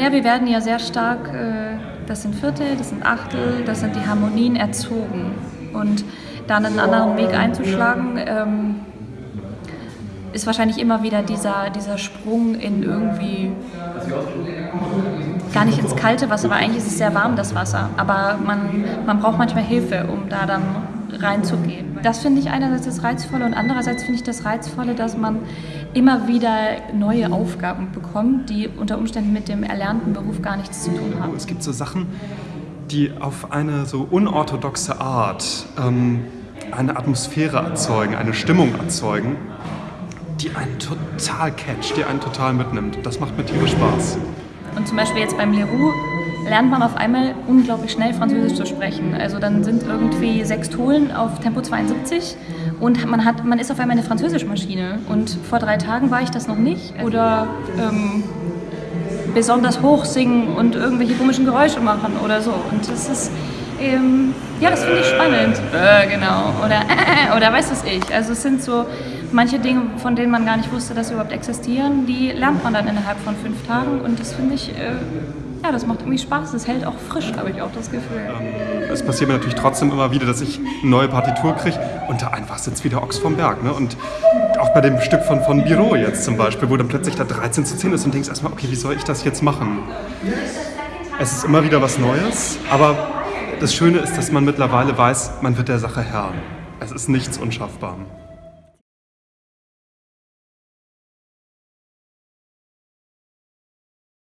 Ja, wir werden ja sehr stark, äh, das sind Viertel, das sind Achtel, das sind die Harmonien erzogen. Und dann einen anderen Weg einzuschlagen, ähm, ist wahrscheinlich immer wieder dieser, dieser Sprung in irgendwie gar nicht ins kalte Wasser, weil eigentlich ist es sehr warm, das Wasser. Aber man, man braucht manchmal Hilfe, um da dann reinzugehen. Das finde ich einerseits das Reizvolle und andererseits finde ich das Reizvolle, dass man immer wieder neue Aufgaben bekommt, die unter Umständen mit dem erlernten Beruf gar nichts zu tun haben. Es gibt so Sachen, die auf eine so unorthodoxe Art ähm, eine Atmosphäre erzeugen, eine Stimmung erzeugen, die einen total catcht, die einen total mitnimmt. Das macht mir tierisch Spaß. Und zum Beispiel jetzt beim Leroux lernt man auf einmal unglaublich schnell Französisch zu sprechen. Also dann sind irgendwie sechs Tolen auf Tempo 72 und man, hat, man ist auf einmal eine Französischmaschine. Und vor drei Tagen war ich das noch nicht. Oder ähm, besonders hoch singen und irgendwelche komischen Geräusche machen oder so. Und das ist, ähm, ja, das finde ich spannend. Äh, genau. Oder, äh, oder weiß das ich. Also es sind so manche Dinge, von denen man gar nicht wusste, dass sie überhaupt existieren, die lernt man dann innerhalb von fünf Tagen und das finde ich, äh, ja, das macht irgendwie Spaß. Das hält auch frisch, habe ich auch das Gefühl. Ähm, es passiert mir natürlich trotzdem immer wieder, dass ich eine neue Partitur kriege und da einfach sitzt wieder Ochs vom Berg. Ne? Und auch bei dem Stück von, von Biro jetzt zum Beispiel, wo dann plötzlich da 13 zu 10 ist und denkst erstmal, okay, wie soll ich das jetzt machen? Es ist immer wieder was Neues, aber das Schöne ist, dass man mittlerweile weiß, man wird der Sache Herr. Es ist nichts unschaffbar.